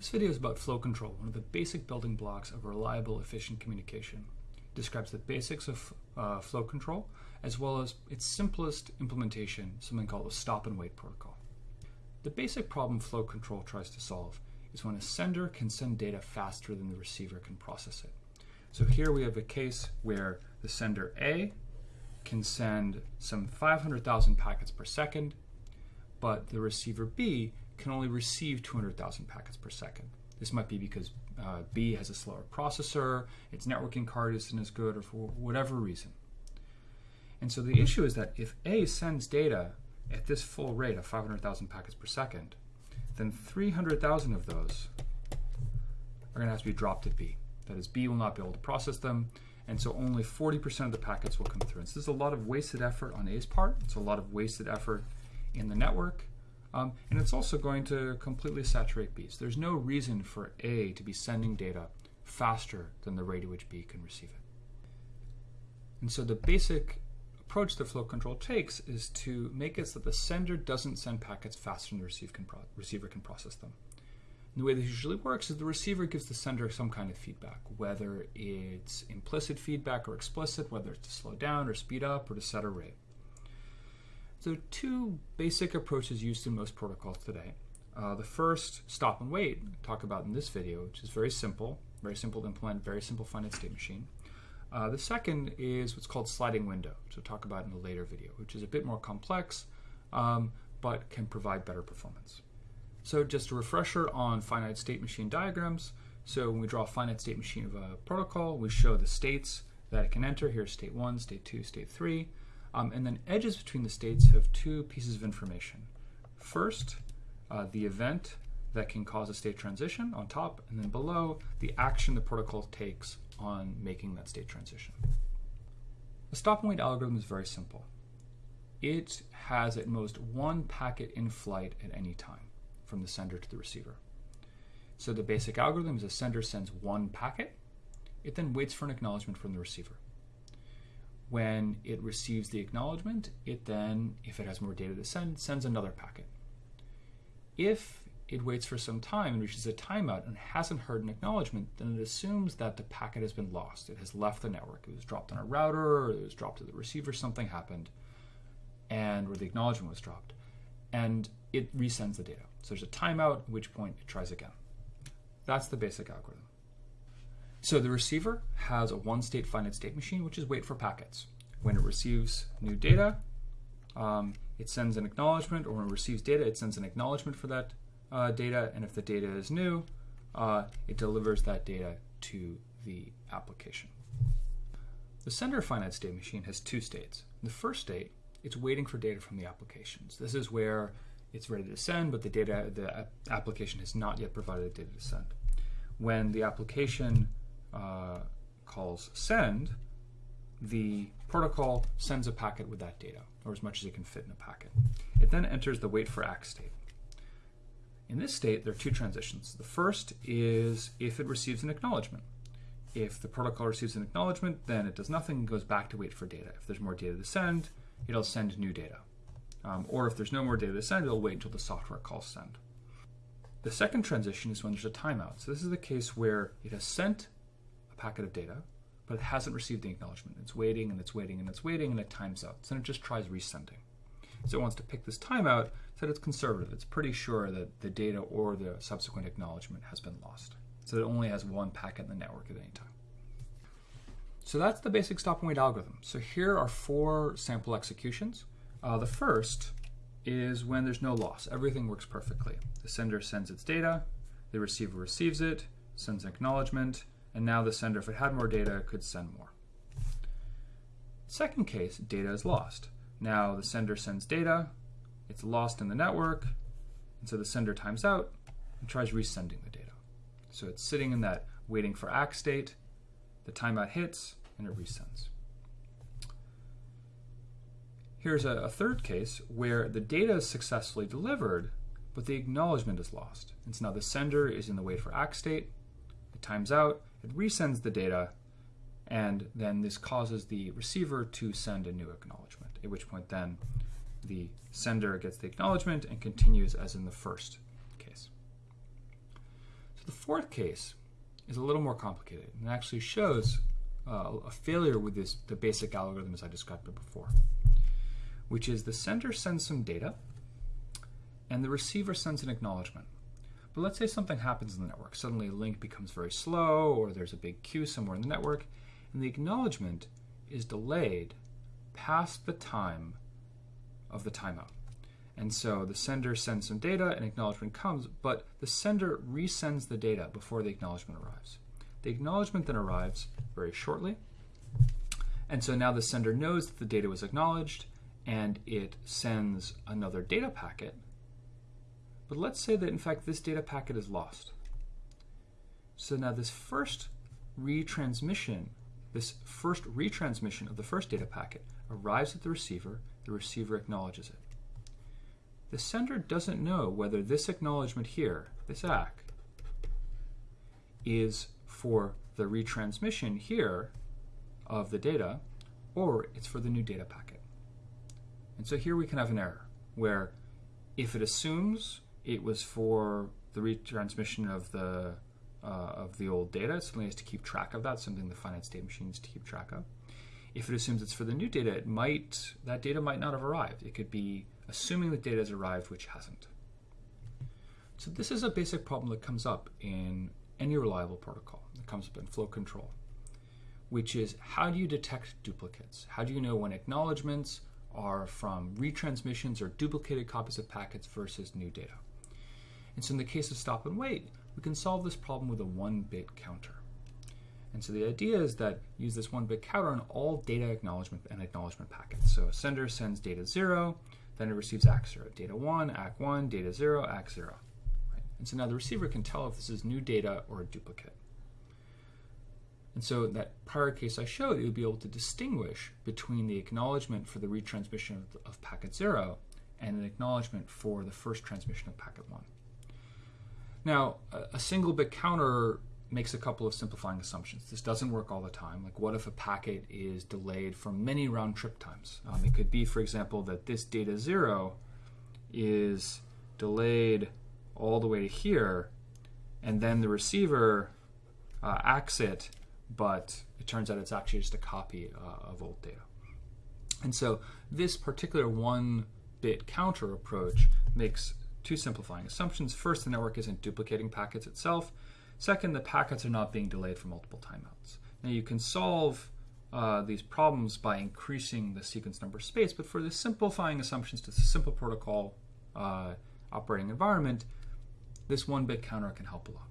This video is about flow control, one of the basic building blocks of reliable, efficient communication. It describes the basics of uh, flow control, as well as its simplest implementation, something called a stop and wait protocol. The basic problem flow control tries to solve is when a sender can send data faster than the receiver can process it. So here we have a case where the sender A can send some 500,000 packets per second, but the receiver B can only receive 200,000 packets per second. This might be because uh, B has a slower processor, its networking card isn't as good, or for whatever reason. And so the issue is that if A sends data at this full rate of 500,000 packets per second, then 300,000 of those are going to have to be dropped at B. That is, B will not be able to process them, and so only 40% of the packets will come through. And so this is a lot of wasted effort on A's part. It's a lot of wasted effort in the network, um, and it's also going to completely saturate B. So there's no reason for A to be sending data faster than the rate at which B can receive it. And so the basic approach that flow control takes is to make it so that the sender doesn't send packets faster than the receive can receiver can process them. And the way this usually works is the receiver gives the sender some kind of feedback, whether it's implicit feedback or explicit, whether it's to slow down or speed up or to set a rate. So two basic approaches used in most protocols today. Uh, the first, stop and wait, talk about in this video, which is very simple, very simple to implement, very simple finite state machine. Uh, the second is what's called sliding window, which we'll talk about in a later video, which is a bit more complex, um, but can provide better performance. So just a refresher on finite state machine diagrams. So when we draw a finite state machine of a protocol, we show the states that it can enter. Here's state one, state two, state three. Um, and then edges between the states have two pieces of information. First, uh, the event that can cause a state transition on top, and then below, the action the protocol takes on making that state transition. The stop and wait algorithm is very simple. It has at most one packet in flight at any time from the sender to the receiver. So the basic algorithm is a sender sends one packet, it then waits for an acknowledgement from the receiver. When it receives the acknowledgement, it then, if it has more data to send, sends another packet. If it waits for some time and reaches a timeout and hasn't heard an acknowledgement, then it assumes that the packet has been lost. It has left the network. It was dropped on a router, or it was dropped to the receiver, something happened, and where the acknowledgement was dropped. And it resends the data. So there's a timeout, at which point it tries again. That's the basic algorithm. So the receiver has a one-state finite state machine, which is wait for packets. When it receives new data, um, it sends an acknowledgement, or when it receives data, it sends an acknowledgement for that uh, data, and if the data is new, uh, it delivers that data to the application. The sender finite state machine has two states. In the first state, it's waiting for data from the applications. This is where it's ready to send, but the data, the application has not yet provided the data to send. When the application calls send, the protocol sends a packet with that data, or as much as it can fit in a packet. It then enters the wait for ACK state. In this state, there are two transitions. The first is if it receives an acknowledgement. If the protocol receives an acknowledgement, then it does nothing and goes back to wait for data. If there's more data to send, it'll send new data. Um, or if there's no more data to send, it'll wait until the software calls send. The second transition is when there's a timeout. So this is the case where it has sent packet of data, but it hasn't received the acknowledgement. It's waiting and it's waiting and it's waiting and it times out. So then it just tries resending. So it wants to pick this timeout so that it's conservative. It's pretty sure that the data or the subsequent acknowledgement has been lost. So it only has one packet in the network at any time. So that's the basic stop and wait algorithm. So here are four sample executions. Uh, the first is when there's no loss. Everything works perfectly. The sender sends its data, the receiver receives it, sends an acknowledgement, and now the sender, if it had more data, could send more. Second case, data is lost. Now the sender sends data, it's lost in the network, and so the sender times out and tries resending the data. So it's sitting in that waiting for ACK state, the timeout hits, and it resends. Here's a, a, third case where the data is successfully delivered, but the acknowledgement is lost. And so now the sender is in the wait for ACK state, it times out, it resends the data, and then this causes the receiver to send a new acknowledgement, at which point then the sender gets the acknowledgement and continues as in the first case. So the fourth case is a little more complicated and actually shows uh, a failure with this the basic algorithm as I described it before, which is the sender sends some data and the receiver sends an acknowledgement. But let's say something happens in the network. Suddenly a link becomes very slow or there's a big queue somewhere in the network and the acknowledgement is delayed past the time of the timeout. And so the sender sends some data and acknowledgement comes, but the sender resends the data before the acknowledgement arrives. The acknowledgement then arrives very shortly. And so now the sender knows that the data was acknowledged and it sends another data packet. But let's say that in fact this data packet is lost. So now this first retransmission, this first retransmission of the first data packet arrives at the receiver, the receiver acknowledges it. The sender doesn't know whether this acknowledgement here, this ACK, is for the retransmission here of the data, or it's for the new data packet. And so here we can have an error where if it assumes it was for the retransmission of the uh, of the old data, suddenly has to keep track of that, something the finite state machine needs to keep track of. If it assumes it's for the new data, it might that data might not have arrived. It could be assuming the data has arrived, which hasn't. So this is a basic problem that comes up in any reliable protocol. It comes up in flow control, which is how do you detect duplicates? How do you know when acknowledgments are from retransmissions or duplicated copies of packets versus new data? And so in the case of stop and wait, we can solve this problem with a one-bit counter. And so the idea is that use this one-bit counter on all data acknowledgement and acknowledgement packets. So a sender sends data 0, then it receives ACK0. Data 1, ACK1, data 0, ACK0. Right? And so now the receiver can tell if this is new data or a duplicate. And so that prior case I showed, it would be able to distinguish between the acknowledgement for the retransmission of, of packet 0 and an acknowledgement for the first transmission of packet 1. Now, a, single bit counter makes a couple of simplifying assumptions. This doesn't work all the time. Like, what if a packet is delayed for many round trip times? Um, it could be, for example, that this data zero is delayed all the way to here, and then the receiver uh, ACKs it, but it turns out it's actually just a copy uh, of old data. And so, this particular one bit counter approach makes two simplifying assumptions. First, the network isn't duplicating packets itself. Second, the packets are not being delayed for multiple timeouts. Now you can solve uh, these problems by increasing the sequence number space, but for the simplifying assumptions to the simple protocol uh, operating environment, this one bit counter can help a lot.